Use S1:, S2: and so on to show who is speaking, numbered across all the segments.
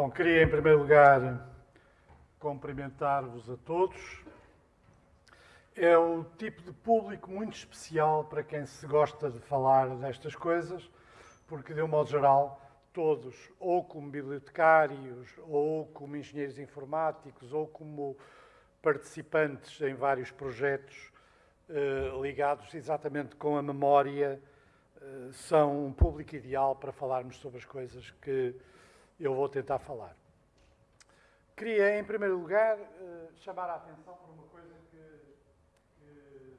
S1: Bom, queria em primeiro lugar cumprimentar-vos a todos. É o tipo de público muito especial para quem se gosta de falar destas coisas, porque, de um modo geral, todos, ou como bibliotecários, ou como engenheiros informáticos, ou como participantes em vários projetos eh, ligados exatamente com a memória, eh, são um público ideal para falarmos sobre as coisas que eu vou tentar falar. Queria, em primeiro lugar, eh, chamar a atenção para uma coisa que, que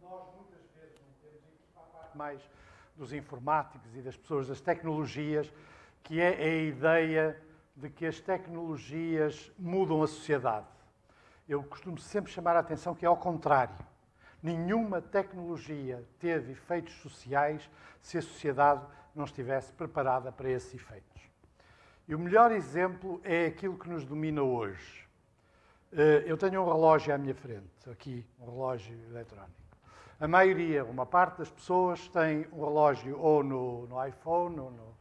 S1: nós muitas vezes não temos, e que faz parte mais dos informáticos e das pessoas das tecnologias, que é a ideia de que as tecnologias mudam a sociedade. Eu costumo sempre chamar a atenção que é ao contrário. Nenhuma tecnologia teve efeitos sociais se a sociedade não estivesse preparada para esses efeitos. E o melhor exemplo é aquilo que nos domina hoje. Eh, eu tenho um relógio à minha frente, aqui, um relógio eletrónico. A maioria, uma parte das pessoas tem um relógio ou no, no iPhone, ou no,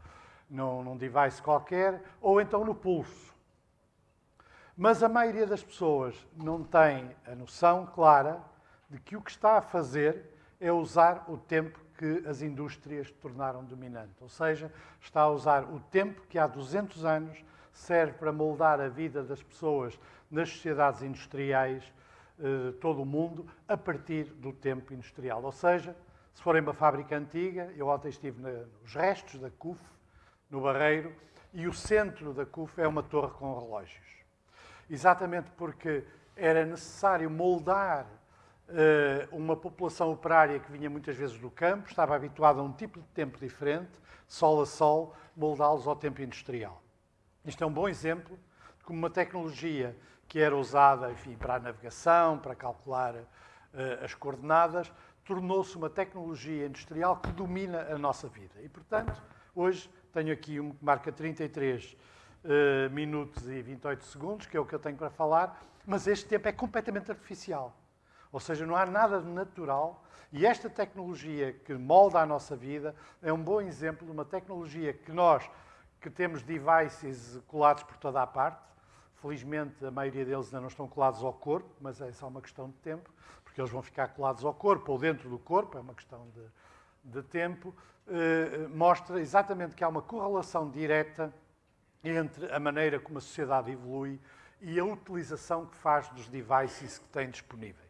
S1: no, num device qualquer, ou então no pulso. Mas a maioria das pessoas não tem a noção clara de que o que está a fazer é usar o tempo que as indústrias tornaram dominante. Ou seja, está a usar o tempo que há 200 anos serve para moldar a vida das pessoas nas sociedades industriais de eh, todo o mundo a partir do tempo industrial. Ou seja, se forem uma fábrica antiga, eu ontem estive nos restos da CUF, no Barreiro, e o centro da CUF é uma torre com relógios. Exatamente porque era necessário moldar uma população operária que vinha muitas vezes do campo, estava habituada a um tipo de tempo diferente, sol a sol, moldá-los ao tempo industrial. Isto é um bom exemplo de como uma tecnologia que era usada enfim, para a navegação, para calcular uh, as coordenadas, tornou-se uma tecnologia industrial que domina a nossa vida. E, portanto, hoje tenho aqui um que marca 33 uh, eh, minutos e 28 segundos, que é o que eu tenho para falar, mas este tempo é completamente artificial. Ou seja, não há nada de natural. E esta tecnologia que molda a nossa vida é um bom exemplo de uma tecnologia que nós, que temos devices colados por toda a parte, felizmente a maioria deles ainda não estão colados ao corpo, mas é só uma questão de tempo, porque eles vão ficar colados ao corpo ou dentro do corpo, é uma questão de, de tempo, eh, mostra exatamente que há uma correlação direta entre a maneira como a sociedade evolui e a utilização que faz dos devices que tem disponíveis.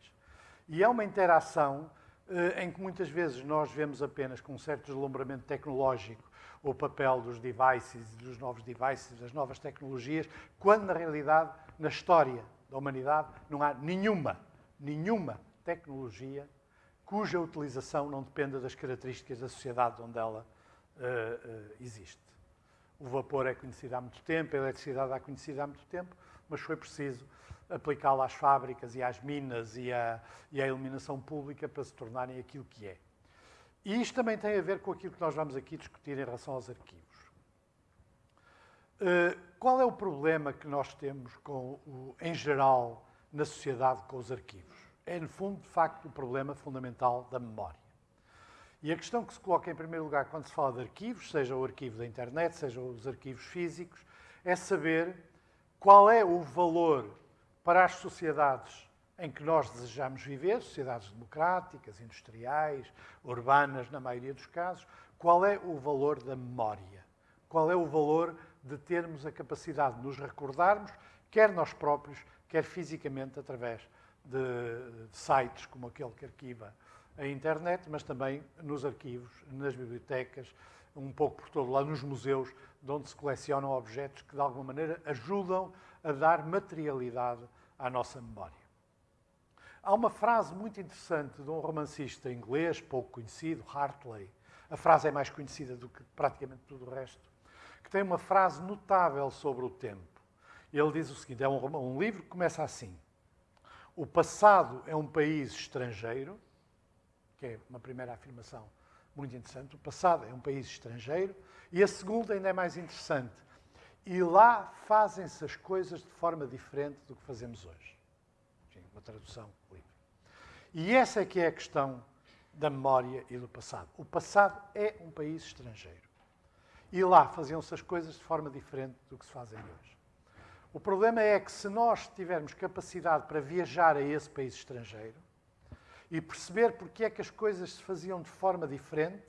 S1: E é uma interação eh, em que muitas vezes nós vemos apenas com um certo deslumbramento tecnológico o papel dos devices, dos novos devices, das novas tecnologias, quando na realidade, na história da humanidade, não há nenhuma, nenhuma tecnologia cuja utilização não dependa das características da sociedade onde ela uh, uh, existe. O vapor é conhecido há muito tempo, a eletricidade é conhecida há muito tempo, mas foi preciso aplicá-la às fábricas e às minas e à, e à iluminação pública para se tornarem aquilo que é. E isto também tem a ver com aquilo que nós vamos aqui discutir em relação aos arquivos. Uh, qual é o problema que nós temos, com o, em geral, na sociedade com os arquivos? É, no fundo, de facto, o problema fundamental da memória. E a questão que se coloca em primeiro lugar quando se fala de arquivos, seja o arquivo da internet, seja os arquivos físicos, é saber qual é o valor para as sociedades em que nós desejamos viver, sociedades democráticas, industriais, urbanas, na maioria dos casos, qual é o valor da memória? Qual é o valor de termos a capacidade de nos recordarmos, quer nós próprios, quer fisicamente, através de, sites como aquele que arquiva a internet, mas também nos arquivos, nas bibliotecas, um pouco por todo lá, nos museus, de onde se colecionam objetos que, de alguma maneira, ajudam a dar materialidade à nossa memória. Há uma frase muito interessante de um romancista inglês, pouco conhecido, Hartley. A frase é mais conhecida do que praticamente tudo o resto, que tem uma frase notável sobre o tempo. Ele diz o seguinte: é um, um livro que começa assim. O passado é um país estrangeiro, que é uma primeira afirmação muito interessante. O passado é um país estrangeiro. E a segunda ainda é mais interessante. E lá fazem-se as coisas de forma diferente do que fazemos hoje. Uma tradução livre. E essa é que é a questão da memória e do passado. O passado é um país estrangeiro. E lá faziam-se as coisas de forma diferente do que se fazem hoje. O problema é que se nós tivermos capacidade para viajar a esse país estrangeiro e perceber porque é que as coisas se faziam de forma diferente,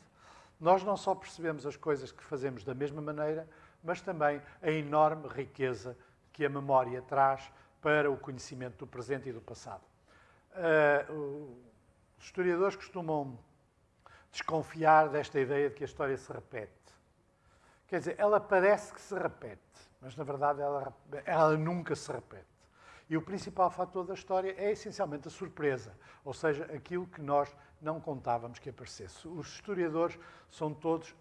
S1: nós não só percebemos as coisas que fazemos da mesma maneira, mas também a enorme riqueza que a memória traz para o conhecimento do presente e do passado. Uh, os historiadores costumam desconfiar desta ideia de que a história se repete. Quer dizer, ela parece que se repete, mas na verdade ela, ela nunca se repete. E o principal fator da história é essencialmente a surpresa, ou seja, aquilo que nós não contávamos que aparecesse. Os historiadores são todos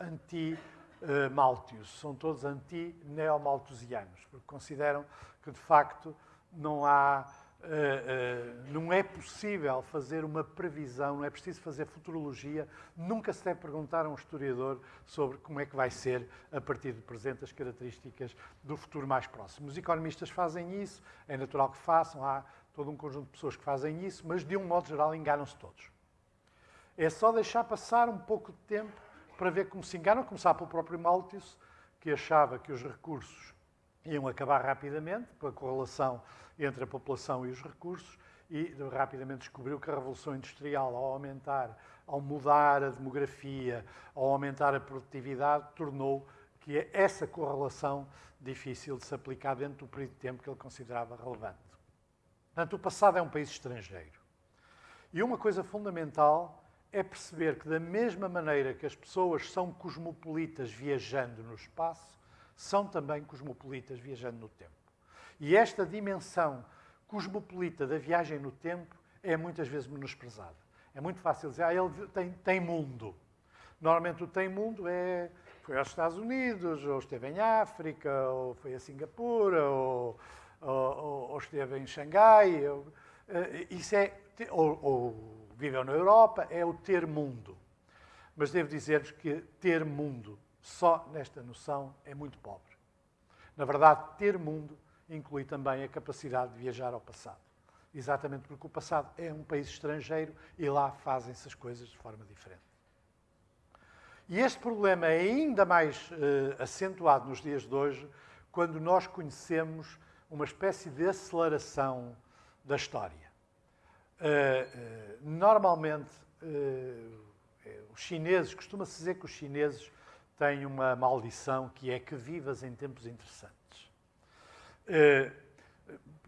S1: anti-Malthus, são todos anti-neomalthusianos, porque consideram que de facto não há Uh, uh, não é possível fazer uma previsão, não é preciso fazer futurologia, nunca se deve perguntar a um historiador sobre como é que vai ser, a partir do presente, as características do futuro mais próximo. Os economistas fazem isso, é natural que façam, há todo um conjunto de pessoas que fazem isso, mas de um modo geral enganam-se todos. É só deixar passar um pouco de tempo para ver como se enganam, começar pelo próprio Malthus, que achava que os recursos iam acabar rapidamente, pela correlação entre a população e os recursos, e rapidamente descobriu que a Revolução Industrial, ao aumentar, ao mudar a demografia, ao aumentar a produtividade, tornou que essa correlação difícil de se aplicar dentro do período de tempo que ele considerava relevante. Portanto, o passado é um país estrangeiro. E uma coisa fundamental é perceber que, da mesma maneira que as pessoas são cosmopolitas viajando no espaço, são também cosmopolitas viajando no tempo. E esta dimensão cosmopolita da viagem no tempo é muitas vezes menosprezada. É muito fácil dizer, ah, ele tem, tem mundo. Normalmente o tem mundo é foi aos Estados Unidos, ou esteve em África, ou foi a Singapura, ou, ou, ou esteve em Xangai. Ou, eh, isso é, ou, ou viveu na Europa, é o ter mundo. Mas devo dizer-vos que ter mundo só nesta noção é muito pobre. Na verdade, ter mundo inclui também a capacidade de viajar ao passado. Exatamente porque o passado é um país estrangeiro e lá fazem-se as coisas de forma diferente. E este problema é ainda mais uh, acentuado nos dias de hoje, quando nós conhecemos uma espécie de aceleração da história. Uh, uh, normalmente, os chineses, costuma-se dizer que os chineses têm uma maldição que é que vivas em tempos interessantes. Eh,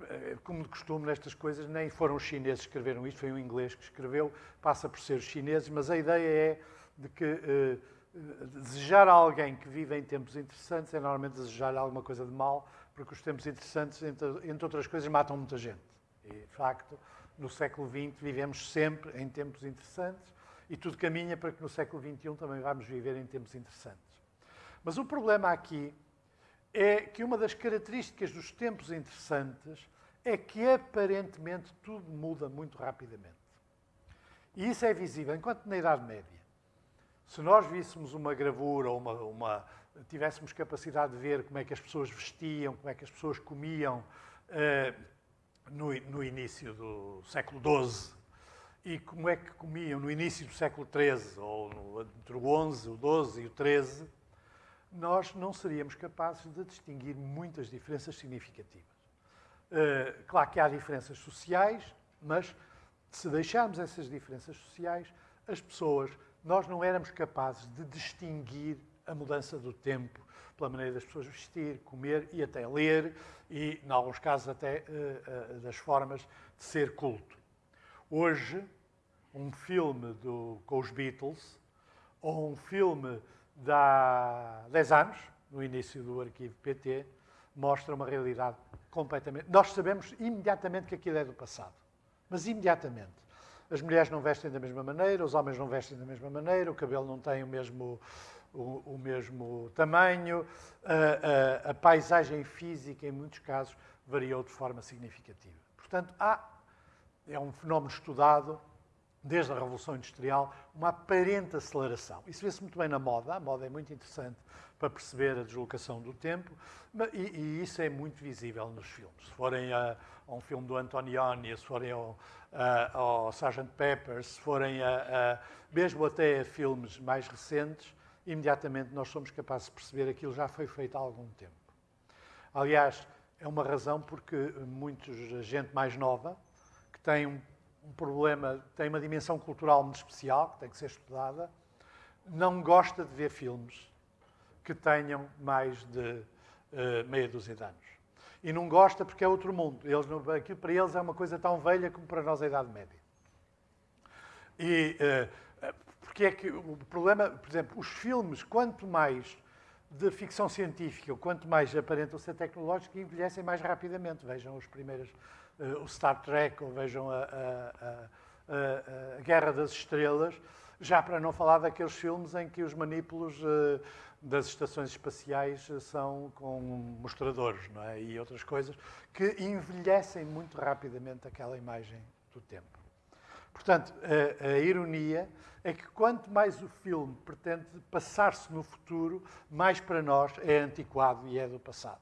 S1: eh, como de costume nestas coisas, nem foram os chineses que escreveram isto, foi um inglês que escreveu, passa por ser os chineses, mas a ideia é de que uh, desejar a alguém que vive em tempos interessantes é normalmente desejar alguma coisa de mal, porque os tempos interessantes, entre, entre outras coisas, matam muita gente. E, de facto, no século XX vivemos sempre em tempos interessantes e tudo caminha para que no século XXI também vamos viver em tempos interessantes. Mas o problema aqui é que uma das características dos tempos interessantes é que aparentemente tudo muda muito rapidamente. E isso é visível, enquanto na Idade Média, se nós víssemos uma gravura ou uma, uma, tivéssemos capacidade de ver como é que as pessoas vestiam, como é que as pessoas comiam uh, no, no, início do século XII e como é que comiam no início do século XIII, ou no, entre o XI, o XII e o XIII, nós não seríamos capazes de distinguir muitas diferenças significativas. Uh, claro que há diferenças sociais, mas se deixarmos essas diferenças sociais, as pessoas, nós não éramos capazes de distinguir a mudança do tempo pela maneira das pessoas vestir, comer e até ler, e, em alguns casos, até uh, uh, das formas de ser culto. Hoje, um filme do, com os Beatles, ou um filme de há 10 anos, no início do arquivo PT, mostra uma realidade completamente. Nós sabemos imediatamente que aquilo é do passado. Mas imediatamente. As mulheres não vestem da mesma maneira, os homens não vestem da mesma maneira, o cabelo não tem o mesmo, o, o mesmo tamanho, a, a, a, paisagem física, em muitos casos, variou de forma significativa. Portanto, há, é um fenómeno estudado desde a Revolução Industrial, uma aparente aceleração. Isso vê-se muito bem na moda. A moda é muito interessante para perceber a deslocação do tempo e, e isso é muito visível nos filmes. Se forem a, a um filme do Antonioni, se forem ao, a, ao Sgt. Pepper, se forem a, a, mesmo até a filmes mais recentes, imediatamente nós somos capazes de perceber aquilo já foi feito há algum tempo. Aliás, é uma razão porque muita gente mais nova, que tem um, um problema, tem uma dimensão cultural muito especial, que tem que ser estudada, não gosta de ver filmes que tenham mais de uh, meia dúzia de anos. E não gosta porque é outro mundo. Eles, aquilo para eles é uma coisa tão velha como para nós a Idade Média. E uh, é que o problema, por exemplo, os filmes, quanto mais de ficção científica, quanto mais aparentam ser tecnológicos, envelhecem mais rapidamente. Vejam os primeiros, uh, o Star Trek, ou vejam a, a, a, a Guerra das Estrelas, já para não falar daqueles filmes em que os manípulos uh, das estações espaciais são com mostradores não é? e outras coisas que envelhecem muito rapidamente aquela imagem do tempo. Portanto, a, a ironia é que quanto mais o filme pretende passar-se no futuro, mais para nós é antiquado e é do passado.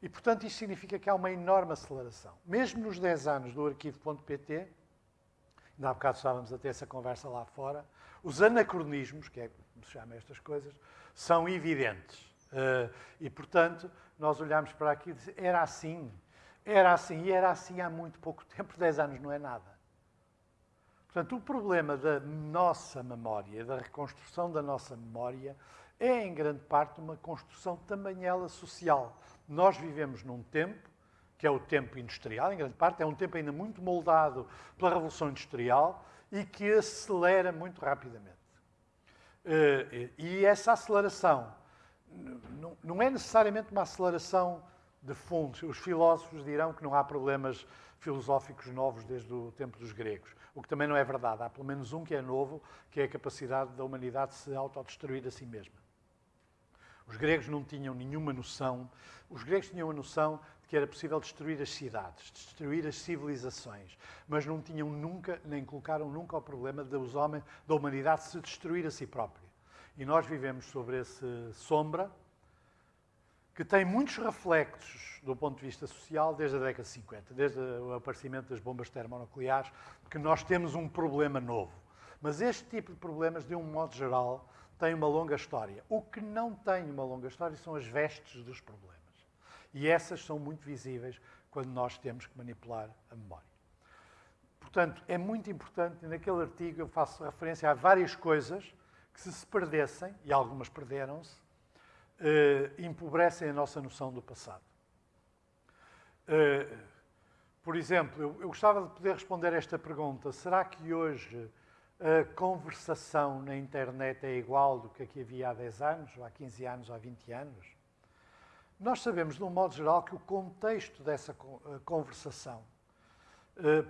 S1: E, portanto, isto significa que há uma enorme aceleração. Mesmo nos 10 anos do arquivo.pt, ainda há bocado estávamos a ter essa conversa lá fora, os anacronismos, que é como se chama estas coisas, são evidentes. Uh, e, portanto, nós olhamos para aqui e dizemos, era assim, era assim, e era assim há muito pouco tempo, 10 anos não é nada. Portanto, o problema da nossa memória, da reconstrução da nossa memória, é em grande parte uma construção também ela social. Nós vivemos num tempo, que é o tempo industrial, em grande parte, é um tempo ainda muito moldado pela Revolução Industrial e que acelera muito rapidamente. Eh, e essa aceleração não é necessariamente uma aceleração de fundos. Os filósofos dirão que não há problemas filosóficos novos desde o tempo dos gregos, o que também não é verdade. Há pelo menos um que é novo, que é a capacidade da humanidade de se autodestruir a si mesma. Os gregos não tinham nenhuma noção, os gregos tinham a noção de que era possível destruir as cidades, destruir as civilizações, mas não tinham nunca, nem colocaram nunca o problema dos homens, da humanidade se destruir a si própria. E nós vivemos sobre essa sombra, que tem muitos reflexos do ponto de vista social desde a década de 50, desde o aparecimento das bombas termonucleares, que nós temos um problema novo. Mas este tipo de problemas, de um modo geral, tem uma longa história. O que não tem uma longa história são as vestes dos problemas. E essas são muito visíveis quando nós temos que manipular a memória. Portanto, é muito importante, naquele artigo eu faço referência a várias coisas que se se perdessem, e algumas perderam-se, uh, empobrecem a nossa noção do passado. Uh, por exemplo, eu, eu gostava de poder responder esta pergunta: será que hoje a conversação na internet é igual do que aqui havia há 10 anos, ou há 15 anos, ou há 20 anos? Nós sabemos, de um modo geral, que o contexto dessa eh, conversação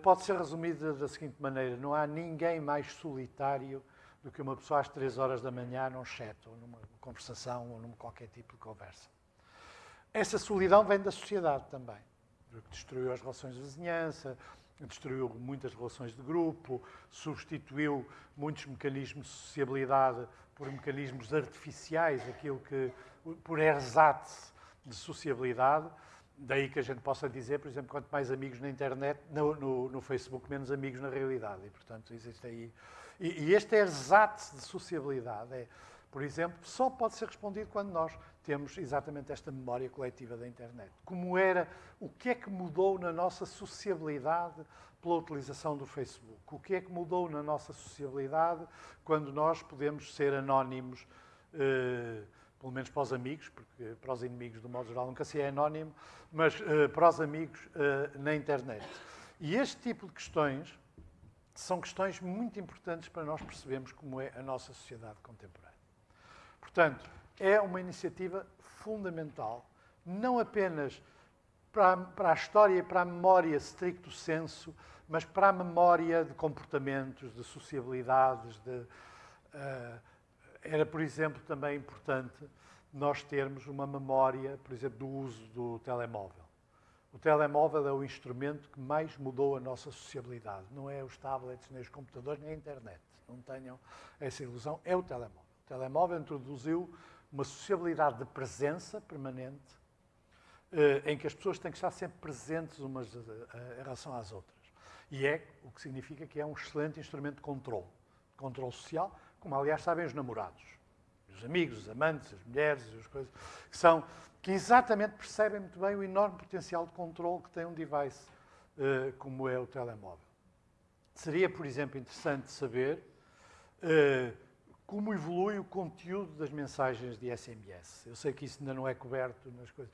S1: pode ser resumido da seguinte maneira: não há ninguém mais solitário do que uma pessoa às três horas da manhã num chat, ou numa conversação, ou num qualquer tipo de conversa. Essa solidão vem da sociedade também, que destruiu as relações de vizinhança, destruiu muitas relações de grupo, substituiu muitos mecanismos de sociabilidade por mecanismos artificiais, aquilo que, por ersatz de sociabilidade. Daí que a gente possa dizer, por exemplo, quanto mais amigos na internet, no, no, no Facebook, menos amigos na realidade. E, portanto, existe aí e, e este ersatz de sociabilidade, é, por exemplo, só pode ser respondido quando nós temos exatamente esta memória coletiva da internet. Como era, o que é que mudou na nossa sociabilidade pela utilização do Facebook? O que é que mudou na nossa sociabilidade quando nós podemos ser anónimos, eh, pelo menos para os amigos, porque para os inimigos, do modo geral, nunca se é anónimo, mas eh, para os amigos eh, na internet. E este tipo de questões são questões muito importantes para nós percebermos como é a nossa sociedade contemporânea. Portanto, é uma iniciativa fundamental, não apenas para a, para a história e para a memória stricto senso, mas para a memória de comportamentos, de sociabilidades. De, uh, era, por exemplo, também importante nós termos uma memória, por exemplo, do uso do telemóvel. O telemóvel é o instrumento que mais mudou a nossa sociabilidade. Não é os tablets, nem os computadores, nem a internet. Não tenham essa ilusão. É o telemóvel. O telemóvel introduziu uma sociabilidade de presença permanente, eh, em que as pessoas têm que estar sempre presentes umas eh, em relação às outras. E é o que significa que é um excelente instrumento de controle. Controle social, como aliás sabem os namorados. Os amigos, os amantes, as mulheres, as coisas, que são que exatamente percebem muito bem o enorme potencial de controle que tem um device uh, como é o telemóvel. Seria, por exemplo, interessante saber uh, como evolui o conteúdo das mensagens de SMS. Eu sei que isso ainda não é coberto nas coisas.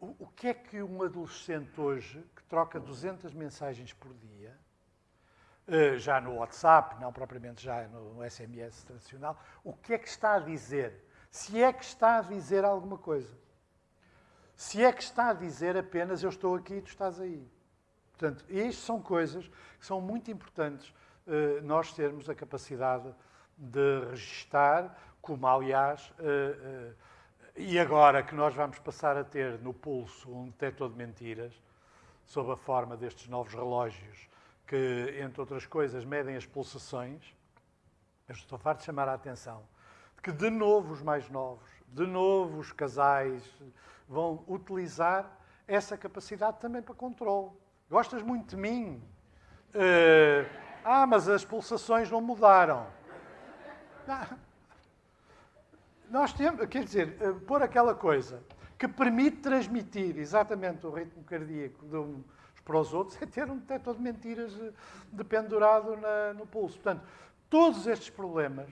S1: O, o que é que um adolescente hoje, que troca 200 mensagens por dia, já no WhatsApp, não propriamente já no SMS tradicional, o que é que está a dizer? Se é que está a dizer alguma coisa. Se é que está a dizer apenas eu estou aqui e tu estás aí. Portanto, isto são coisas que são muito importantes uh, nós termos a capacidade de registar, como aliás, uh, uh, e agora que nós vamos passar a ter no pulso um detector de mentiras, sob a forma destes novos relógios, que, entre outras coisas, medem as pulsações, eu estou farto de chamar a atenção de que, de novo, os mais novos, de novo, os casais, vão utilizar essa capacidade também para controle. Gostas muito de mim? Uh, ah, mas as pulsações não mudaram. Nós temos, quer dizer, eh, pôr aquela coisa que permite transmitir exatamente o ritmo cardíaco de uns para os outros é ter um detector de mentiras eh, dependurado na, no pulso. Portanto, todos estes problemas,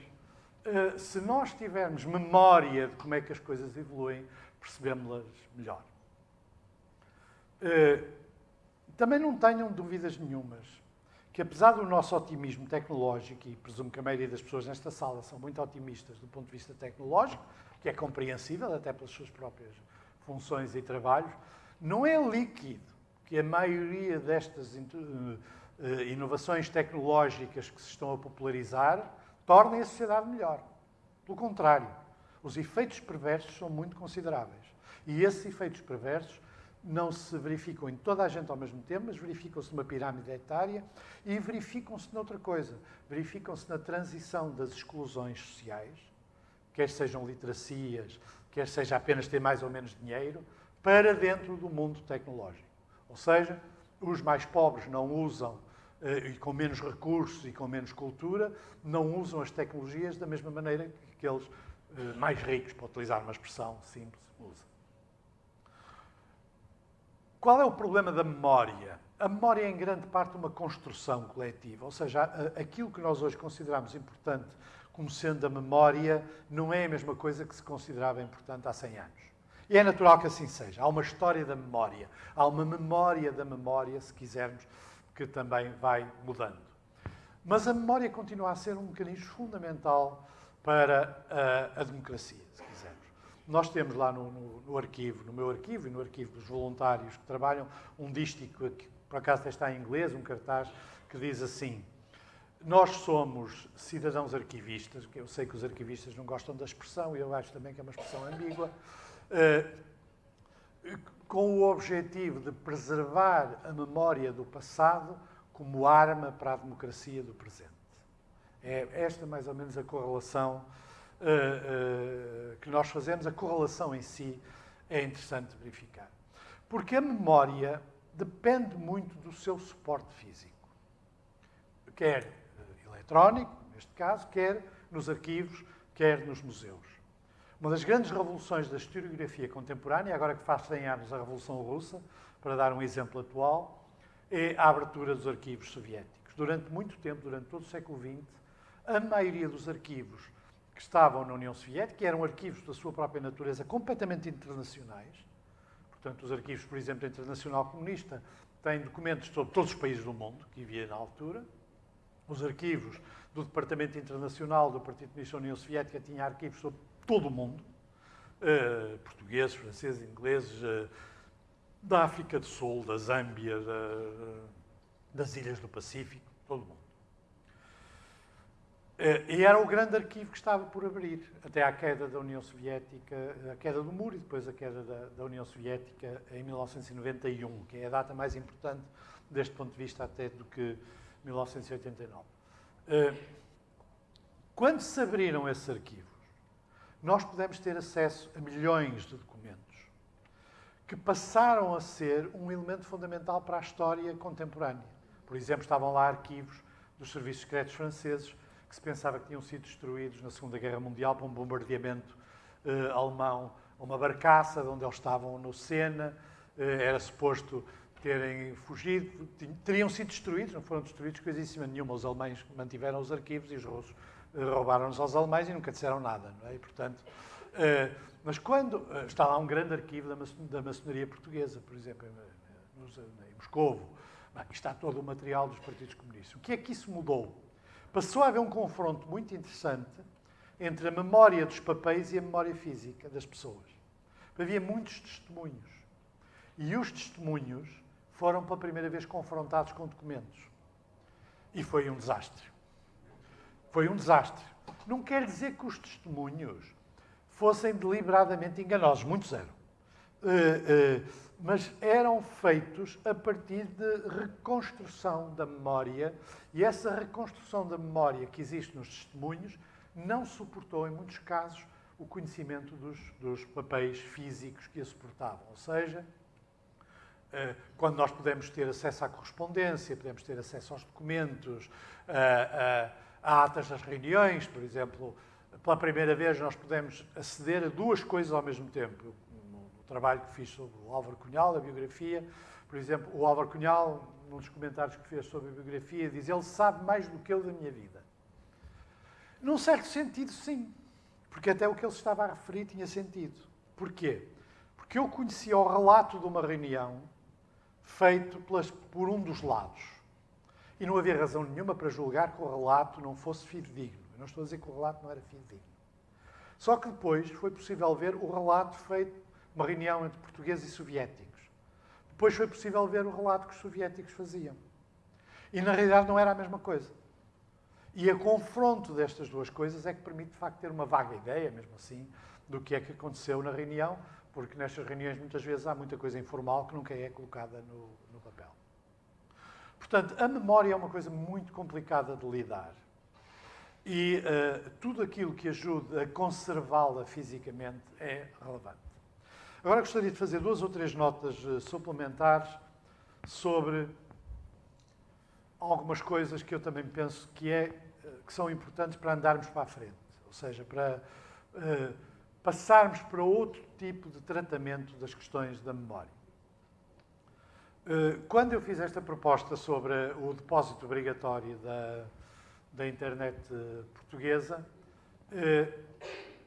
S1: eh, se nós tivermos memória de como é que as coisas evoluem, percebemos-las melhor. Também não tenham dúvidas nenhumas que apesar do nosso otimismo tecnológico, e presumo que a maioria das pessoas nesta sala são muito otimistas do ponto de vista tecnológico, que é compreensível até pelas suas próprias funções e trabalhos, não é líquido que a maioria destas eh, eh, inovações tecnológicas que se estão a popularizar tornem a sociedade melhor. Pelo contrário, os efeitos perversos são muito consideráveis. E esses efeitos perversos não se verificam em toda a gente ao mesmo tempo, mas verificam-se numa pirâmide etária e verificam-se noutra coisa. Verificam-se na transição das exclusões sociais, quer sejam literacias, quer seja apenas ter mais ou menos dinheiro, para dentro do mundo tecnológico. Ou seja, os mais pobres não usam, eh, e com menos recursos e com menos cultura, não usam as tecnologias da mesma maneira que aqueles eh, mais ricos, para utilizar uma expressão simples, usam. Qual é o problema da memória? A memória é, em grande parte, uma construção coletiva, ou seja, aquilo que nós hoje consideramos importante como sendo a memória não é a mesma coisa que se considerava importante há 100 anos. E é natural que assim seja. Há uma história da memória, há uma memória da memória, se quisermos, que também vai mudando. Mas a memória continua a ser um mecanismo fundamental para a, a democracia. Nós temos lá no, no, no, arquivo, no meu arquivo e no arquivo dos voluntários que trabalham, um dístico, que por acaso está em inglês, um cartaz, que diz assim: Nós somos cidadãos arquivistas, eu sei que os arquivistas não gostam da expressão, e eu acho também que é uma expressão ambígua, com o objetivo de preservar a memória do passado como arma para a democracia do presente. É esta mais ou menos a correlação uh, uh, que nós fazemos, a correlação em si é interessante verificar. Porque a memória depende muito do seu suporte físico. Quer eletrónico, neste caso, quer nos arquivos, quer nos museus. Uma das grandes revoluções da historiografia contemporânea, agora que faz 100 anos a Revolução Russa, para dar um exemplo atual, é a abertura dos arquivos soviéticos. Durante muito tempo, durante todo o século XX, a maioria dos arquivos que estavam na União Soviética, eram arquivos da sua própria natureza completamente internacionais. Portanto, os arquivos, por exemplo, da Internacional Comunista têm documentos sobre todos os países do mundo que havia na altura. Os arquivos do Departamento Internacional do Partido Comunista da União Soviética tinham arquivos sobre todo o mundo. Uh, portugueses, franceses, ingleses, uh, da África do Sul, da Zâmbia, da, das ilhas do Pacífico, todo o mundo. Eh, e era o grande arquivo que estava por abrir, até à queda da União Soviética, a queda do muro e depois a queda da, da, União Soviética em 1991, que é a data mais importante deste ponto de vista até do que 1989. Eh, quando se abriram esses arquivos, nós pudemos ter acesso a milhões de documentos que passaram a ser um elemento fundamental para a história contemporânea. Por exemplo, estavam lá arquivos dos serviços secretos franceses que se pensava que tinham sido destruídos na Segunda Guerra Mundial por um bombardeamento uh, alemão a uma barcaça de onde eles estavam no Sena. Uh, era suposto terem fugido, teriam sido destruídos, não foram destruídos coisíssima nenhuma. Os alemães mantiveram os arquivos e os russos roubaram-nos aos alemães e nunca disseram nada. Não é? E, portanto, mas quando está lá um grande arquivo da maçonaria portuguesa, por exemplo, em, em Moscovo, está todo o material dos partidos comunistas. O que é que isso mudou? Passou a haver um confronto muito interessante entre a memória dos papéis e a memória física das pessoas. Havia muitos testemunhos. E os testemunhos foram pela primeira vez confrontados com documentos. E foi um desastre. Foi um desastre. Não quer dizer que os testemunhos fossem deliberadamente enganosos. Muitos eram. Uh, uh, mas eram feitos a partir de reconstrução da memória, e essa reconstrução da memória que existe nos testemunhos não suportou, em muitos casos, o conhecimento dos, dos papéis físicos que a suportavam. Ou seja, eh, quando nós podemos ter acesso à correspondência, podemos ter acesso aos documentos, a, a, a atas das reuniões, por exemplo, pela primeira vez nós podemos aceder a duas coisas ao mesmo tempo trabalho que fiz sobre o Álvaro Cunhal, a biografia. Por exemplo, o Álvaro Cunhal, num dos comentários que fez sobre a biografia, diz ele sabe mais do que eu da minha vida. Num certo sentido, sim. Porque até o que ele estava a referir tinha sentido. Porquê? Porque eu conhecia o relato de uma reunião feito por um dos lados. E não havia razão nenhuma para julgar que o relato não fosse fidedigno. Eu não estou a dizer que o relato não era fidedigno. Só que depois foi possível ver o relato feito uma reunião entre portugueses e soviéticos. Depois foi possível ver o relato que os soviéticos faziam. E na realidade não era a mesma coisa. E a confronto destas duas coisas é que permite, de facto, ter uma vaga ideia, mesmo assim, do que é que aconteceu na reunião, porque nestas reuniões muitas vezes há muita coisa informal que nunca é colocada no. Portanto, a memória é uma coisa muito complicada de lidar. E uh, tudo aquilo que ajude a conservá-la fisicamente é relevante. Agora gostaria de fazer duas ou três notas uh, suplementares sobre algumas coisas que eu também penso que, é, uh, que são importantes para andarmos para a frente. Ou seja, para passarmos para outro tipo de tratamento das questões da memória. Quando eu fiz esta proposta sobre o depósito obrigatório da, da internet portuguesa,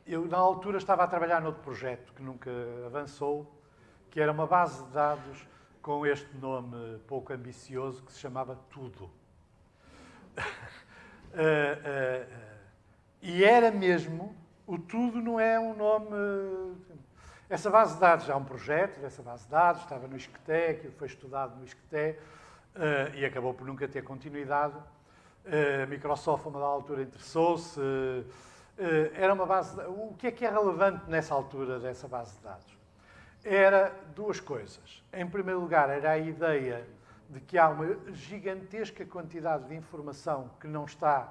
S1: eu, na altura, estava a trabalhar noutro projeto que nunca avançou, que era uma base de dados com este nome pouco ambicioso que se chamava Tudo. e era mesmo, o Tudo não é um nome. Essa base de dados é um projeto dessa base de dados, estava no Isqueté, aquilo foi estudado no Isqueté uh, e acabou por nunca ter continuidade. A Microsoft, a uma altura, interessou-se eh, era uma base. De... O que é que é relevante nessa altura dessa base de dados? Era duas coisas. Em primeiro lugar, era a ideia de que há uma gigantesca quantidade de informação que não está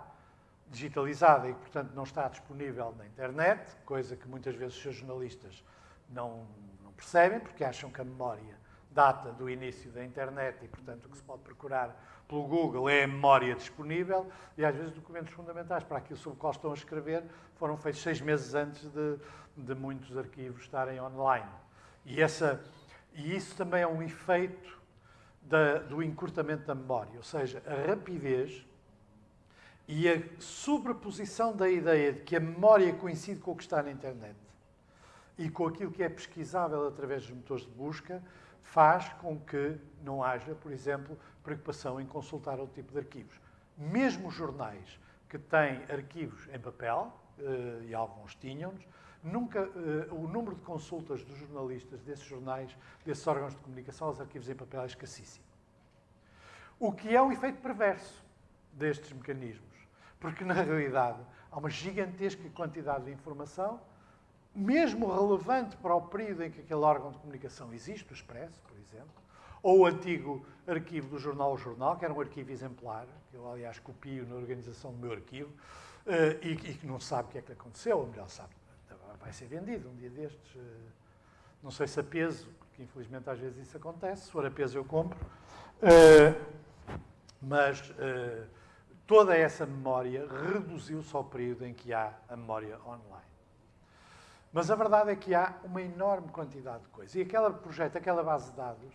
S1: digitalizada e, portanto, não está disponível na internet, coisa que muitas vezes os jornalistas não, não percebem, porque acham que a memória data do início da internet e, portanto, o que se pode procurar pelo Google é a memória disponível e às vezes documentos fundamentais para aquilo sobre o qual estão a escrever foram feitos seis meses antes de, de muitos arquivos estarem online. E, essa, e isso também é um efeito da, do encurtamento da memória, ou seja, a rapidez e a sobreposição da ideia de que a memória coincide com o que está na internet e com aquilo que é pesquisável através dos motores de busca, faz com que não haja, por exemplo, preocupação em consultar outro tipo de arquivos. Mesmo jornais que têm arquivos em papel, eh, e alguns tinham-nos, nunca eh, o número de consultas dos jornalistas desses jornais, desses órgãos de comunicação aos arquivos em papel é escassíssimo. O que é um efeito perverso destes mecanismos, porque na realidade há uma gigantesca quantidade de informação mesmo relevante para o período em que aquele órgão de comunicação existe, o Expresso, por exemplo, ou o antigo arquivo do Jornal O Jornal, que era um arquivo exemplar, que eu, aliás, copio na organização do meu arquivo, eh, e, que não sabe o que é que aconteceu, ou melhor, sabe, vai ser vendido um dia destes. Eh, não sei se a peso, porque infelizmente às vezes isso acontece, se for a peso eu compro. Eh, mas toda essa memória reduziu-se ao período em que há a memória online. Mas a verdade é que há uma enorme quantidade de coisas. E aquele projeto, aquela base de dados,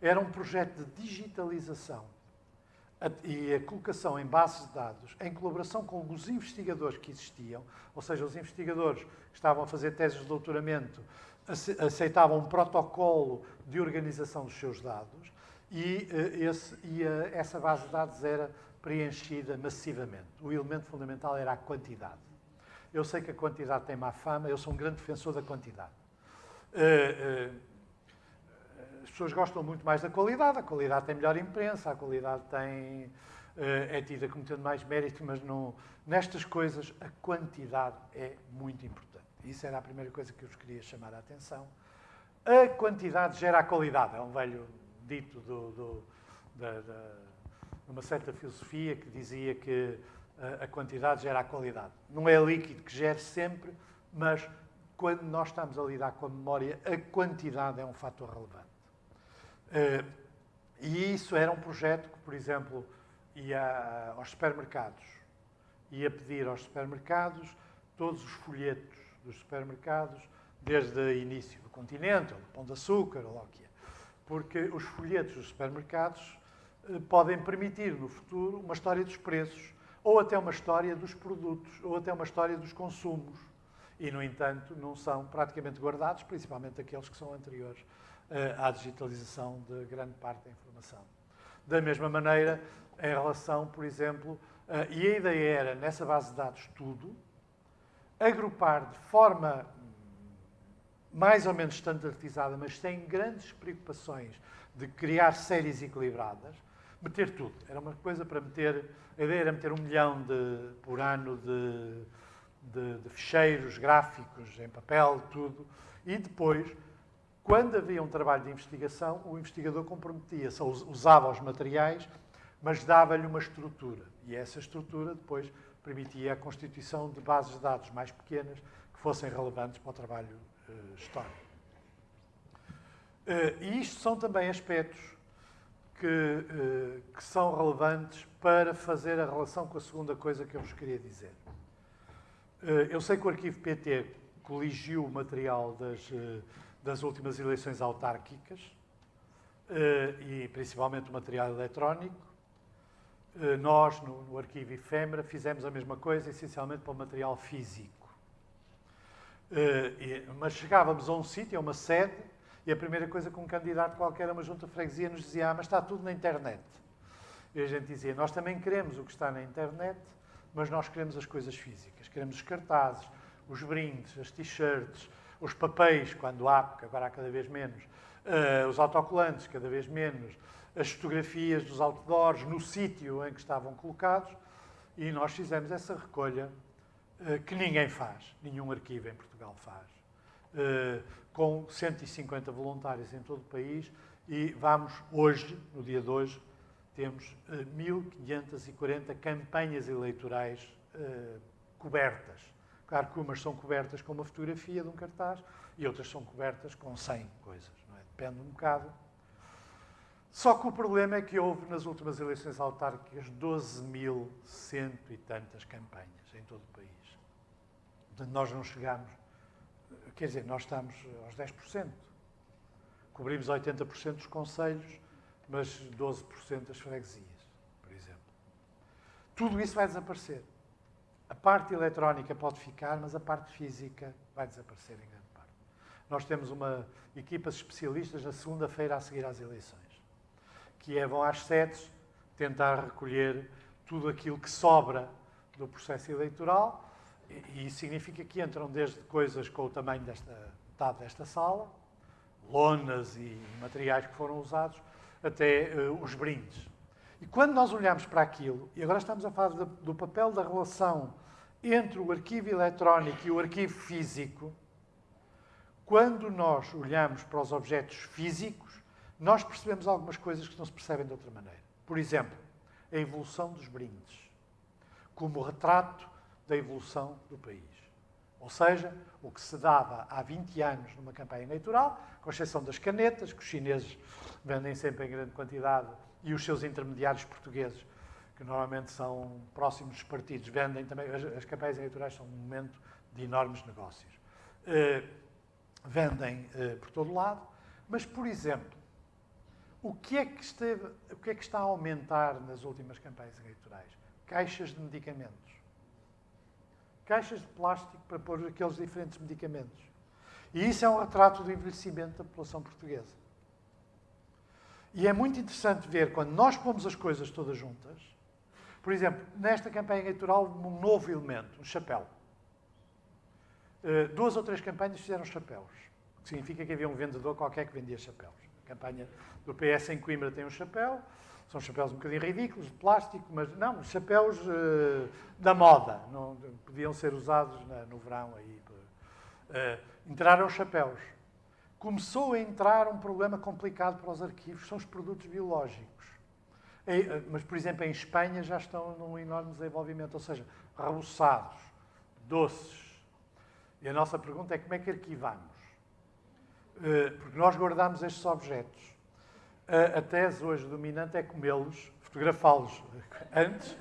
S1: era um projeto de digitalização e a colocação em bases de dados, em colaboração com os investigadores que existiam, ou seja, os investigadores que estavam a fazer teses de doutoramento aceitavam um protocolo de organização dos seus dados e, eh, esse, e a, essa base de dados era preenchida massivamente. O elemento fundamental era a quantidade. Eu sei que a quantidade tem má fama, eu sou um grande defensor da quantidade. Uh, uh, as pessoas gostam muito mais da qualidade, a qualidade tem melhor imprensa, a qualidade tem, uh, é tida como tendo mais mérito, mas não, nestas coisas a quantidade é muito importante. Isso era a primeira coisa que eu vos queria chamar a atenção. A quantidade gera a qualidade, é um velho dito de uma certa filosofia que dizia que a, quantidade gera a qualidade. Não é líquido que gere sempre, mas quando nós estamos a lidar com a memória, a quantidade é um fator relevante. Uh, e isso era um projeto que, por exemplo, ia aos supermercados, ia pedir aos supermercados todos os folhetos dos supermercados, desde o início do continente, ou do Pão de Açúcar, ou lá o que é. Porque os folhetos dos supermercados eh, podem permitir, no futuro, uma história dos preços, ou até uma história dos produtos, ou até uma história dos consumos. E, no entanto, não são praticamente guardados, principalmente aqueles que são anteriores eh, à digitalização de grande parte da informação. Da mesma maneira, em relação, por exemplo, eh, e a ideia era, nessa base de dados, tudo, agrupar de forma mais ou menos standardizada, mas sem grandes preocupações de criar séries equilibradas, meter tudo. Era uma coisa para meter. A ideia era meter um milhão de, por ano de, de, de ficheiros gráficos em papel, tudo. E depois, quando havia um trabalho de investigação, o investigador comprometia-se, usava os materiais, mas dava-lhe uma estrutura. E essa estrutura depois permitia a constituição de bases de dados mais pequenas que fossem relevantes para o trabalho uh, histórico. Uh, e isto são também aspectos que, uh, que, são relevantes para fazer a relação com a segunda coisa que eu vos queria dizer. eu sei que o arquivo PT coligiu o material das, das últimas eleições autárquicas e principalmente o material eletrónico eh, nós, no, no arquivo Efêmera, fizemos a mesma coisa, essencialmente para o material físico. Mas chegávamos a um sítio, a uma sede, e a primeira coisa que um candidato qualquer a uma junta de freguesia nos dizia, ah, mas está tudo na internet. E a gente dizia, nós também queremos o que está na internet, mas nós queremos as coisas físicas. Queremos os cartazes, os brindes, as t-shirts, os papéis, quando há, porque agora há cada vez menos, uh, os autocolantes, cada vez menos, as fotografias dos outdoors no sítio em que estavam colocados e nós fizemos essa recolha uh, que ninguém faz, nenhum arquivo em Portugal faz, uh, com 150 voluntários em todo o país e vamos hoje, no dia de hoje, temos uh, eh, 1.540 campanhas eleitorais cobertas. Claro que umas são cobertas com uma fotografia de um cartaz e outras são cobertas com 100 coisas. É? Depende um bocado só que o problema é que houve nas últimas eleições autárquicas 12 mil cento e tantas campanhas em todo o país. Portanto, nós não chegamos, quer dizer, nós estamos aos 10%. Cobrimos 80% dos conselhos, mas 12% das freguesias, por exemplo. Tudo isso vai desaparecer. A parte eletrónica pode ficar, mas a parte física vai desaparecer em grande parte. Nós temos uma equipa de especialistas na segunda-feira a seguir às eleições que é vão às sedes tentar recolher tudo aquilo que sobra do processo eleitoral, e isso significa que entram desde coisas com o tamanho desta metade desta sala, lonas e materiais que foram usados, até uh, os brindes. E quando nós olhamos para aquilo, e agora estamos a falar do, papel da relação entre o arquivo eletrónico e o arquivo físico, quando nós olhamos para os objetos físicos, nós percebemos algumas coisas que não se percebem de outra maneira. Por exemplo, a evolução dos brindes, como retrato da evolução do país. Ou seja, o que se dava há 20 anos numa campanha eleitoral, com exceção das canetas, que os chineses vendem sempre em grande quantidade, e os seus intermediários portugueses, que normalmente são próximos dos partidos, vendem também. As, as campanhas eleitorais são um momento de enormes negócios. Uh, vendem uh, por todo lado, mas, por exemplo, o que, é que esteve, o que é que está a aumentar nas últimas campanhas eleitorais? Caixas de medicamentos. Caixas de plástico para pôr aqueles diferentes medicamentos. E isso é um retrato do envelhecimento da população portuguesa. E é muito interessante ver quando nós pomos as coisas todas juntas. Por exemplo, nesta campanha eleitoral, um novo elemento, um chapéu. Uh, duas ou três campanhas fizeram chapéus, o que significa que havia um vendedor qualquer que vendia chapéus. A campanha do PS em Coimbra tem um chapéu, são chapéus um bocadinho ridículos, de plástico, mas não, chapéus uh, da moda, não, podiam ser usados na, no verão. Aí, uh, entraram chapéus. Começou a entrar um problema complicado para os arquivos, são os produtos biológicos. Mas, por exemplo, em Espanha já estão num enorme desenvolvimento, ou seja, reboçados, doces, e a nossa pergunta é como é que arquivamos? Porque nós guardamos estes objetos. A tese hoje dominante é comê-los, fotografá-los antes,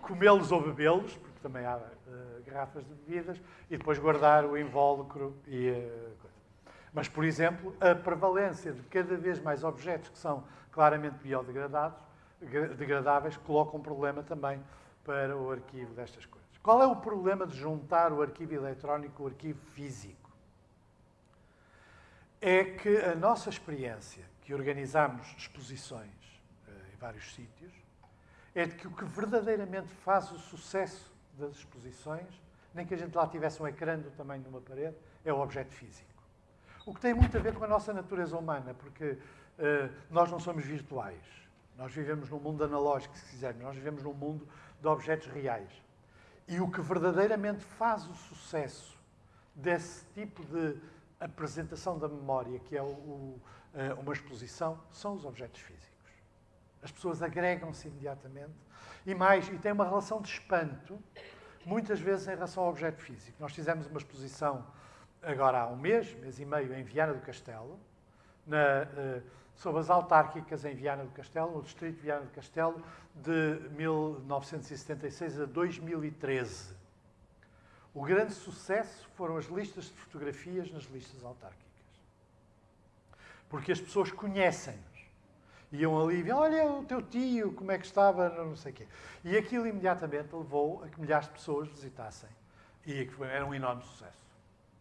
S1: comê-los ou bebê-los, porque também há uh, garrafas de bebidas, e depois guardar o invólucro e uh, Mas, por exemplo, a prevalência de cada vez mais objetos que são claramente biodegradados, degradáveis, coloca um problema também para o arquivo destas coisas. Qual é o problema de juntar o arquivo eletrónico com o arquivo físico? É que a nossa experiência, que organizamos exposições uh, em vários sítios, é de que o que verdadeiramente faz o sucesso das exposições, nem que a gente lá tivesse um ecrã do tamanho de uma parede, é o objeto físico. O que tem muito a ver com a nossa natureza humana, porque uh, nós não somos virtuais. Nós vivemos num mundo analógico, se quiserem. Nós vivemos num mundo de objetos reais. E o que verdadeiramente faz o sucesso desse tipo de apresentação da memória, que é o, o, eh, uma exposição, são os objetos físicos. As pessoas agregam-se imediatamente e mais, e tem uma relação de espanto, muitas vezes em relação ao objeto físico. Nós fizemos uma exposição agora há um mês, mês e meio, em Viana do Castelo, na, uh, sobre as autárquicas em Viana do Castelo, no distrito de Viana do Castelo, de 1976 a 2013. O grande sucesso foram as listas de fotografias nas listas autárquicas. Porque as pessoas conhecem-nos. Iam ali e olha o teu tio, como é que estava, não sei o quê. E aquilo imediatamente levou a que milhares de pessoas visitassem. E era um enorme sucesso.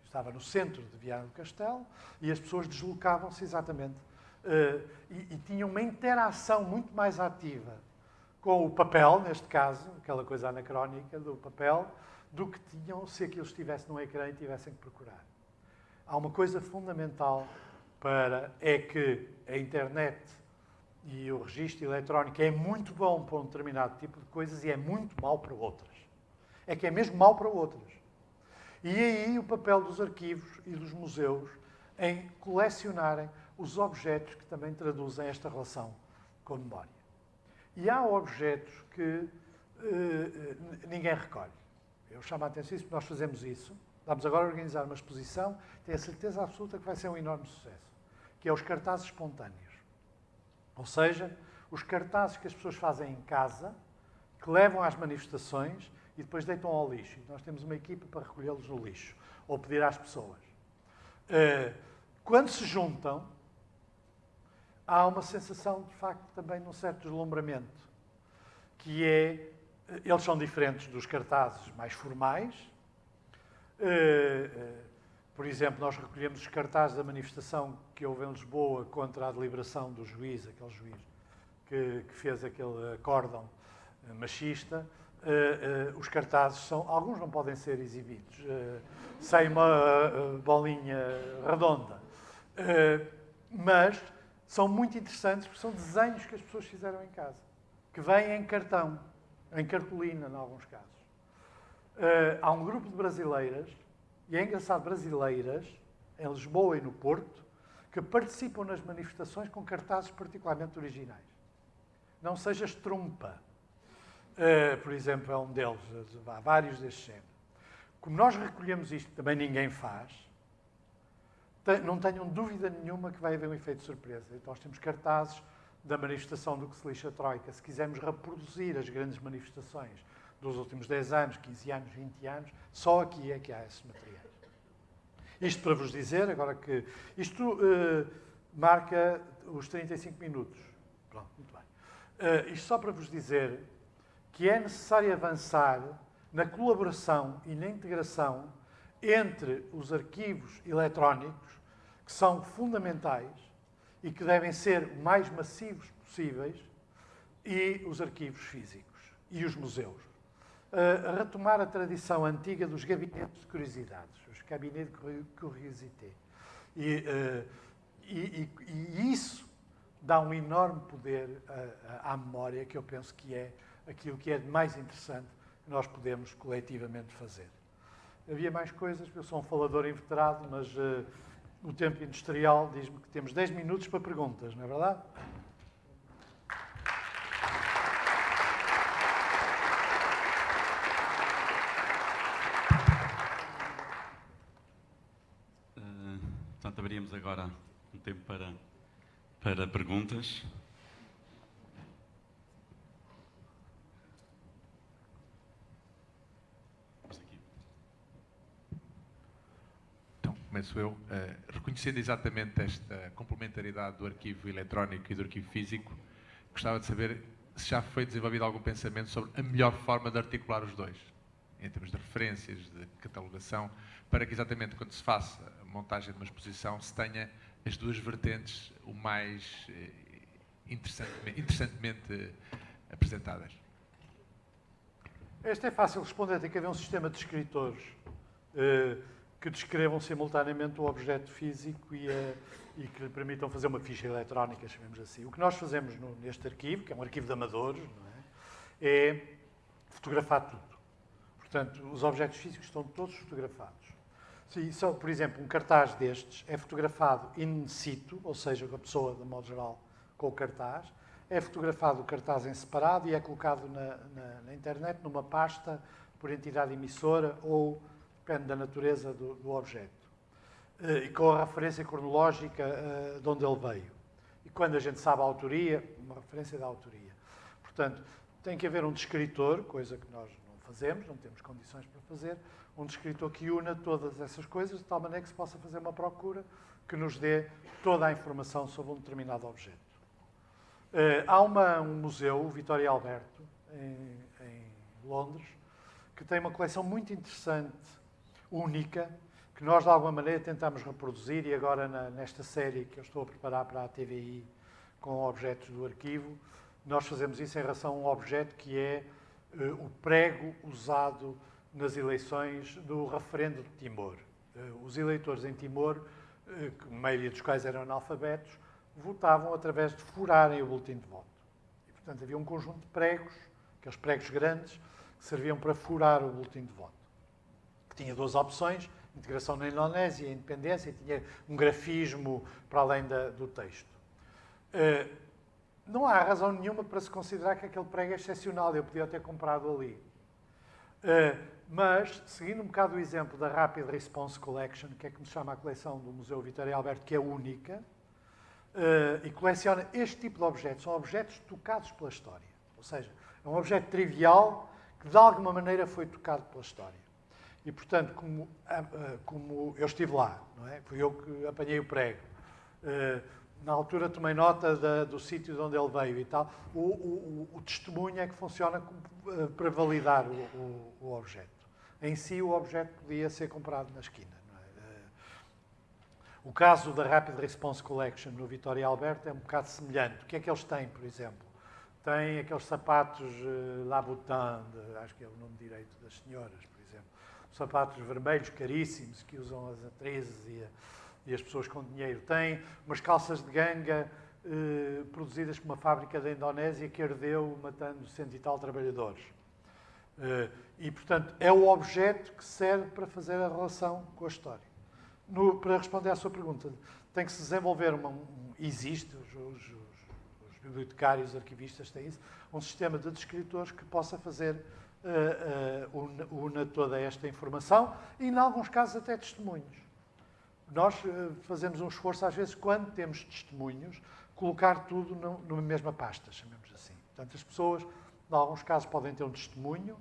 S1: Estava no centro de Viana do Castelo e as pessoas deslocavam-se exatamente uh, e, e, tinham uma interação muito mais ativa com o papel, neste caso, aquela coisa anacrónica do papel, do que tinham se aquilo estivesse num ecrã e tivessem que procurar. Há uma coisa fundamental para é que a internet e o registro eletrónico é muito bom para um determinado tipo de coisas e é muito mau para outras. É que é mesmo mau para outras. E aí o papel dos arquivos e dos museus em colecionarem os objetos que também traduzem esta relação com a memória. E há objetos que uh, ninguém recolhe. Eu chamo a atenção isso nós fazemos isso. Vamos agora organizar uma exposição, tenho a certeza absoluta que vai ser um enorme sucesso, que é os cartazes espontâneos. Ou seja, os cartazes que as pessoas fazem em casa, que levam às manifestações e depois deitam ao lixo. E nós temos uma equipa para recolhê-los no lixo, ou pedir às pessoas. Uh, quando se juntam, há uma sensação, de facto, também de um certo deslumbramento, que é, eles são diferentes dos cartazes mais formais. Eh, eh, por exemplo, nós recolhemos os cartazes da manifestação que houve em Lisboa contra a deliberação do juiz, aquele juiz que, que fez aquele acórdão eh, machista. os cartazes são, alguns não podem ser exibidos, sem uma bolinha redonda. mas são muito interessantes porque são desenhos que as pessoas fizeram em casa, que vêm em cartão, em cartolina, em alguns casos. Uh, há um grupo de brasileiras, e é engraçado, brasileiras, em Lisboa e no Porto, que participam nas manifestações com cartazes particularmente originais. Não sejas trumpa, uh, por exemplo, é um deles, há vários deste género. Como nós recolhemos isto, também ninguém faz, não tenham dúvida nenhuma que vai haver um efeito de surpresa. Então, nós temos cartazes da manifestação do que se lixa Troika, se quisermos reproduzir as grandes manifestações dos últimos 10 anos, 15 anos, 20 anos, só aqui é que há esses materiais. Isto para vos dizer, agora que isto uh, marca os 35 minutos. Pronto, muito bem. Uh, isto só para vos dizer que é necessário avançar na colaboração e na integração entre os arquivos eletrónicos, que são fundamentais e que devem ser o mais massivos possíveis, e os arquivos físicos e os museus. Uh, retomar a tradição antiga dos gabinetes de curiosidades, os gabinetes de curiosité. E, uh, e, e, e, isso dá um enorme poder uh, à memória, que eu penso que é aquilo que é mais interessante que nós podemos coletivamente fazer. Havia mais coisas, eu sou um falador inveterado, mas uh, o tempo industrial diz-me que temos 10 minutos para perguntas, não é verdade?
S2: Uh, portanto, abriríamos agora um tempo para, para perguntas.
S3: Começo eu, uh, reconhecendo exatamente esta complementaridade do arquivo eletrónico e do arquivo físico, gostava de saber se já foi desenvolvido algum pensamento sobre a melhor forma de articular os dois, em termos de referências, de catalogação, para que exatamente quando se faça a montagem de uma exposição se tenha as duas vertentes o mais uh, interessantemente, interessantemente apresentadas.
S1: Este é fácil responder, tem que haver um sistema de escritores. Uh, que descrevam simultaneamente o objeto físico e, a, e, que lhe permitam fazer uma ficha eletrónica, chamemos assim. O que nós fazemos no, neste arquivo, que é um arquivo de amadores, é? é? fotografar tudo. Portanto, os objetos físicos estão todos fotografados. Se, só, por exemplo, um cartaz destes é fotografado in situ, ou seja, com a pessoa, de modo geral, com o cartaz, é fotografado o cartaz em separado e é colocado na, na, na internet numa pasta por entidade emissora ou depende da natureza do, do objeto. Uh, e com a referência cronológica uh, de onde ele veio. E quando a gente sabe a autoria, uma referência da autoria. Portanto, tem que haver um descritor, coisa que nós não fazemos, não temos condições para fazer, um descritor que una todas essas coisas de tal maneira que se possa fazer uma procura que nos dê toda a informação sobre um determinado objeto. Uh, há uma, um museu, o Vitória Alberto, em, em Londres, que tem uma coleção muito interessante única, que nós de alguma maneira tentamos reproduzir e agora na, nesta série que eu estou a preparar para a TVI com objetos do arquivo, nós fazemos isso em relação a um objeto que é uh, o prego usado nas eleições do referendo de Timor. Uh, os eleitores em Timor, uh, a maioria dos quais eram analfabetos, votavam através de furarem o boletim de voto. E, portanto, havia um conjunto de pregos, aqueles pregos grandes, que serviam para furar o boletim de voto que tinha duas opções, integração na Indonésia e independência, e tinha um grafismo para além da, do texto. Uh, não há razão nenhuma para se considerar que aquele prego é excepcional, eu podia ter comprado ali. Uh, mas, seguindo um bocado o exemplo da Rapid Response Collection, que é que me chama a coleção do Museu Vitória Alberto, que é única, uh, e coleciona este tipo de objetos, são objetos tocados pela história. Ou seja, é um objeto trivial que de alguma maneira foi tocado pela história. E, portanto, como, como eu estive lá, não é? fui eu que apanhei o prego, eh, na altura tomei nota da, do sítio de onde ele veio e tal, o, o, o testemunho é que funciona eh, para validar o, o, objeto. Em si, o objeto podia ser comprado na esquina. É? Eh, o caso da Rapid Response Collection no Vitória Alberto é um bocado semelhante. O que é que eles têm, por exemplo? Têm aqueles sapatos uh, Laboutin, acho que é o nome direito das senhoras, sapatos vermelhos caríssimos que usam as atrizes e, a, e as pessoas com dinheiro. Tem umas calças de ganga eh, produzidas por uma fábrica da Indonésia que ardeu matando cento e tal trabalhadores. Eh, e, portanto, é o objeto que serve para fazer a relação com a história. No, para responder à sua pergunta, tem que se desenvolver uma. Um, existe, os, os, os, bibliotecários, os arquivistas têm isso, um sistema de descritores que possa fazer uh, uh, toda esta informação e, em alguns casos, até testemunhos. Nós uh, fazemos um esforço, às vezes, quando temos testemunhos, colocar tudo no, numa mesma pasta, chamemos assim. Portanto, as pessoas, em alguns casos, podem ter um testemunho.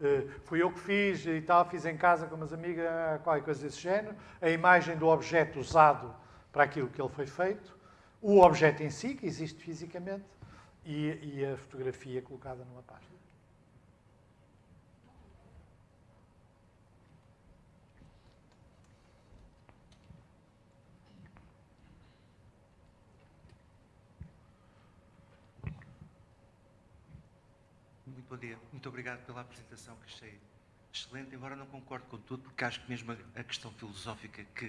S1: Uh, fui eu que fiz e tal, fiz em casa com umas amigas, qualquer coisa desse género. A imagem do objeto usado para aquilo que ele foi feito. O objeto em si, que existe fisicamente. E, e a fotografia colocada numa pasta.
S4: Bom dia. Muito obrigado pela apresentação que achei excelente, embora não concorde com tudo, porque acho que mesmo a questão filosófica que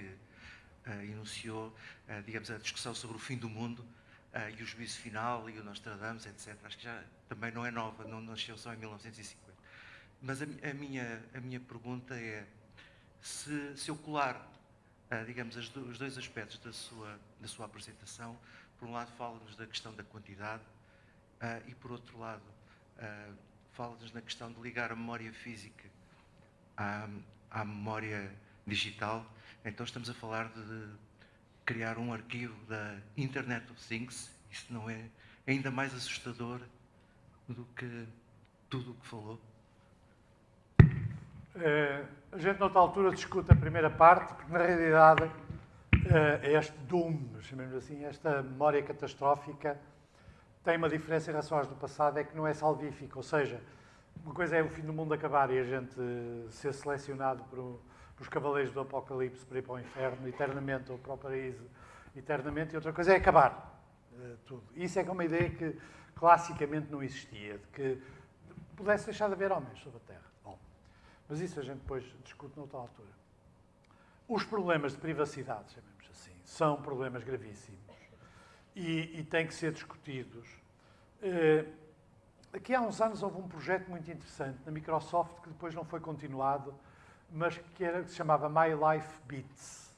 S4: uh, enunciou, uh, digamos, a discussão sobre o fim do mundo uh, e o juízo final e o Nostradamus, etc., acho que já também não é nova, não nasceu só em 1950. Mas a, a minha, a minha pergunta é se, se eu colar, digamos, do, os dois aspectos da sua, da sua apresentação, por um lado fala-nos da questão da quantidade e por outro lado fala-nos na questão de ligar a memória física à, à memória digital. Então estamos a falar de criar um arquivo da Internet of Things. Isso não é ainda mais assustador do que tudo o que falou?
S1: Uh, a gente, noutra altura, discute a primeira parte, porque, na realidade, uh, este doom, chamemos assim, esta memória catastrófica, tem uma diferença em relação às do passado, é que não é salvífica. Ou seja, uma coisa é o fim do mundo acabar e a gente ser selecionado por, os cavaleiros do Apocalipse para ir para o inferno eternamente ou para o paraíso eternamente, e outra coisa é acabar uh, tudo. Isso é é uma ideia que classicamente não existia, de que pudesse deixar de haver homens sobre a Terra. Bom, mas isso a gente depois discute noutra altura. Os problemas de privacidade, chamemos assim, são problemas gravíssimos e, e têm que ser discutidos. Uh, aqui há uns anos houve um projeto muito interessante na Microsoft que depois não foi continuado, mas que, era, que se chamava My Life Bits.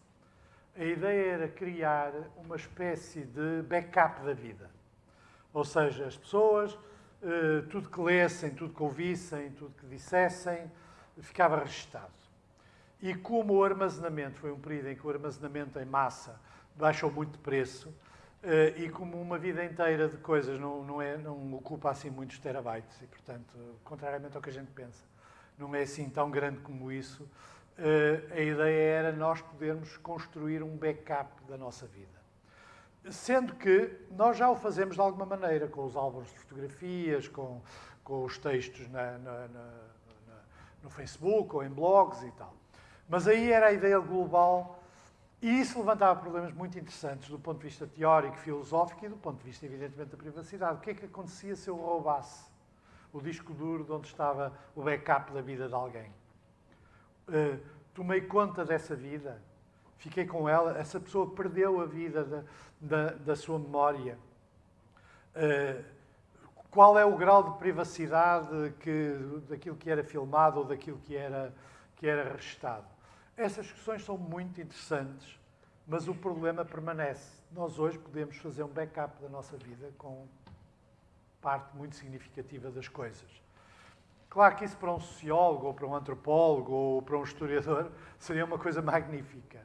S1: A ideia era criar uma espécie de backup da vida. Ou seja, as pessoas, eh, tudo que lessem, tudo que ouvissem, tudo que dissessem, ficava registado. E como o armazenamento foi um período em que o armazenamento em massa baixou muito de preço, Uh, e como uma vida inteira de coisas não, não, é, não ocupa assim muitos terabytes, e portanto, contrariamente ao que a gente pensa, não é assim tão grande como isso, uh, a ideia era nós podermos construir um backup da nossa vida. Sendo que nós já o fazemos de alguma maneira, com os álbuns de fotografias, com, com os textos na, na, na, no Facebook ou em blogs e tal. Mas aí era a ideia global e isso levantava problemas muito interessantes do ponto de vista teórico, filosófico e do ponto de vista, evidentemente, da privacidade. O que é que acontecia se eu roubasse o disco duro de onde estava o backup da vida de alguém? Uh, tomei conta dessa vida, fiquei com ela, essa pessoa perdeu a vida da, da, da sua memória. Uh, qual é o grau de privacidade que, daquilo que era filmado ou daquilo que era, que era registado? Essas questões são muito interessantes, mas o problema permanece. Nós hoje podemos fazer um backup da nossa vida com parte muito significativa das coisas. Claro que isso para um sociólogo, ou para um antropólogo, ou para um historiador, seria uma coisa magnífica.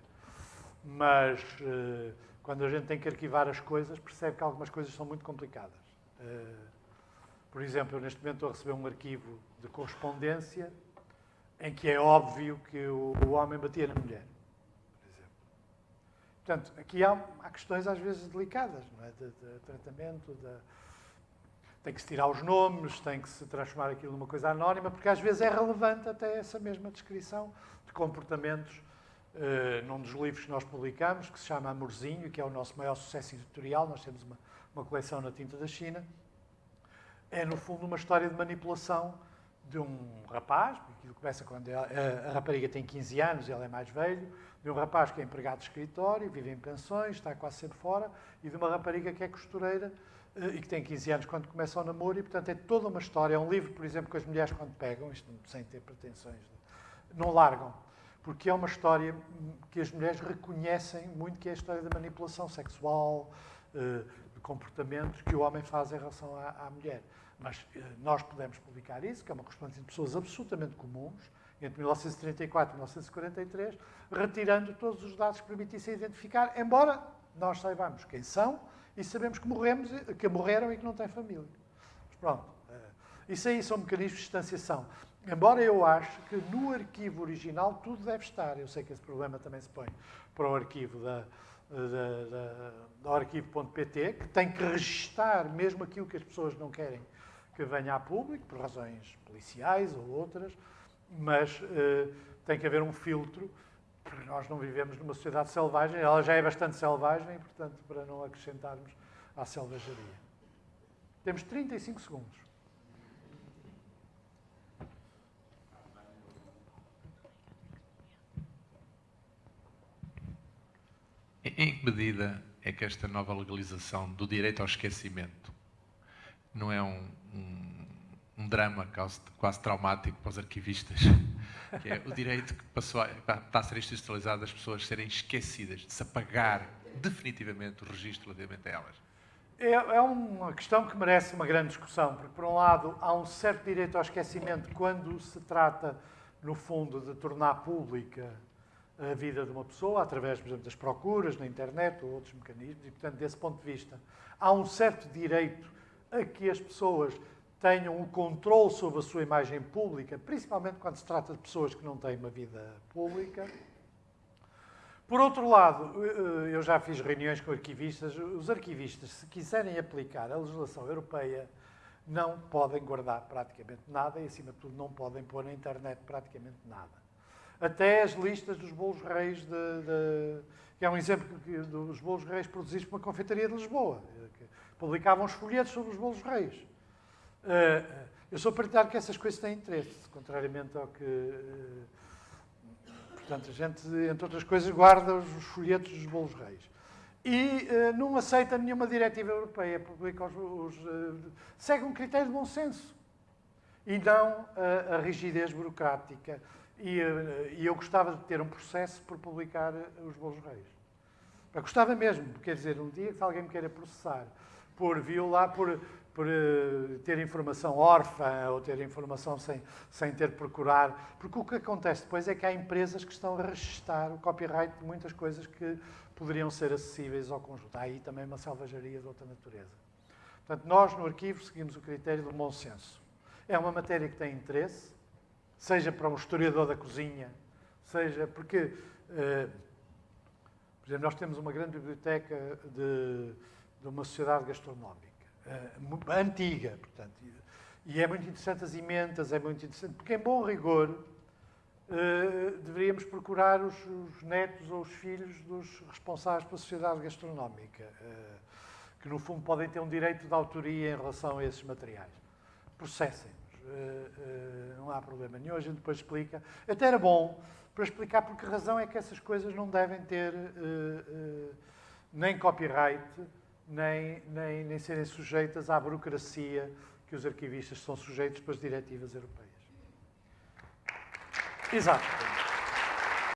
S1: Mas eh, quando a gente tem que arquivar as coisas, percebe que algumas coisas são muito complicadas. Eh, por exemplo, eu neste momento estou a receber um arquivo de correspondência em que é óbvio que o, o homem batia na mulher. Portanto, aqui há, há questões às vezes delicadas, não é? de, de tratamento, de, tem que se tirar os nomes, tem que se transformar aquilo numa coisa anónima, porque às vezes é relevante até essa mesma descrição de comportamentos uh, num dos livros que nós publicamos, que se chama Amorzinho, que é o nosso maior sucesso editorial, nós temos uma, uma coleção na tinta da China, é no fundo uma história de manipulação de um rapaz, aquilo começa quando a, rapariga tem 15 anos, ele é mais velho, de um rapaz que é empregado de escritório, vive em pensões, está quase sempre fora, e de uma rapariga que é costureira eh, e que tem 15 anos quando começa o namoro, e portanto é toda uma história. É um livro, por exemplo, que as mulheres quando pegam, isto sem ter pretensões, não largam, porque é uma história que as mulheres reconhecem muito, que é a história da manipulação sexual, eh, de comportamentos que o homem faz em relação à mulher. Mas eh, nós podemos publicar isso, que é uma correspondência de pessoas absolutamente comuns, entre 1934 e 1943, retirando todos os dados que permitissem identificar, embora nós saibamos quem são e sabemos que, morremos, que morreram e que não têm família. Mas pronto, eh, isso aí são mecanismos de distanciação. Embora eu ache que no arquivo original tudo deve estar. Eu sei que esse problema também se põe para o arquivo da, da, da, do arquivo.pt, que tem que registar mesmo aquilo que as pessoas não querem que venha a público, por razões policiais ou outras, mas uh, tem que haver um filtro, porque nós não vivemos numa sociedade selvagem, ela já é bastante selvagem, portanto, para não acrescentarmos à selvageria. Temos 35 segundos.
S3: Em que medida é que esta nova legalização do direito ao esquecimento não é um, um, um drama quase, quase, traumático para os arquivistas? Que é o direito que passou a, está a ser institucionalizado das pessoas serem esquecidas, de se apagar definitivamente o registro relativamente a elas.
S1: É, é uma questão que merece uma grande discussão, porque, por um lado, há um certo direito ao esquecimento quando se trata, no fundo, de tornar pública a vida de uma pessoa, através, por exemplo, das procuras na internet ou outros mecanismos, e, portanto, desse ponto de vista, há um certo direito a que as pessoas tenham um controle sobre a sua imagem pública, principalmente quando se trata de pessoas que não têm uma vida pública. Por outro lado, eu já fiz reuniões com arquivistas. Os arquivistas, se quiserem aplicar a legislação europeia, não podem guardar praticamente nada e, acima de tudo, não podem pôr na internet praticamente nada até as listas dos bolos reis, de, de, que é um exemplo dos bolos reis produzidos por uma confeitaria de Lisboa, que publicavam os folhetos sobre os bolos reis. Uh, eu sou partidário que essas coisas têm interesse, contrariamente ao que... Uh, portanto, a gente, entre outras coisas, guarda os, os folhetos dos bolos reis. E uh, não aceita nenhuma diretiva europeia, publica os, os segue um critério de bom senso e não a rigidez burocrática e, eh, e, eu gostava de ter um processo por publicar eh, os bolos reis. Eu gostava mesmo, quer dizer, um dia que alguém me queira processar por violar, por, por uh, ter informação órfã ou ter informação sem, sem ter procurar. Porque o que acontece depois é que há empresas que estão a registar o copyright de muitas coisas que poderiam ser acessíveis ao conjunto. Há aí também uma selvageria de outra natureza. Portanto, nós no arquivo seguimos o critério do bom senso. É uma matéria que tem interesse, seja para um historiador da cozinha, seja porque, uh, por exemplo, nós temos uma grande biblioteca de, de uma sociedade gastronómica, uh, antiga, portanto, e é muito interessante as emendas, é muito interessante, porque em bom rigor uh, deveríamos procurar os, os, netos ou os filhos dos responsáveis pela sociedade gastronómica, que no fundo podem ter um direito de autoria em relação a esses materiais. Processem eh, eh, não há problema nenhum, a gente depois explica. Até era bom para explicar por que razão é que essas coisas não devem ter eh, nem copyright, nem, nem, nem serem sujeitas à burocracia que os arquivistas são sujeitos pelas diretivas europeias. Exato.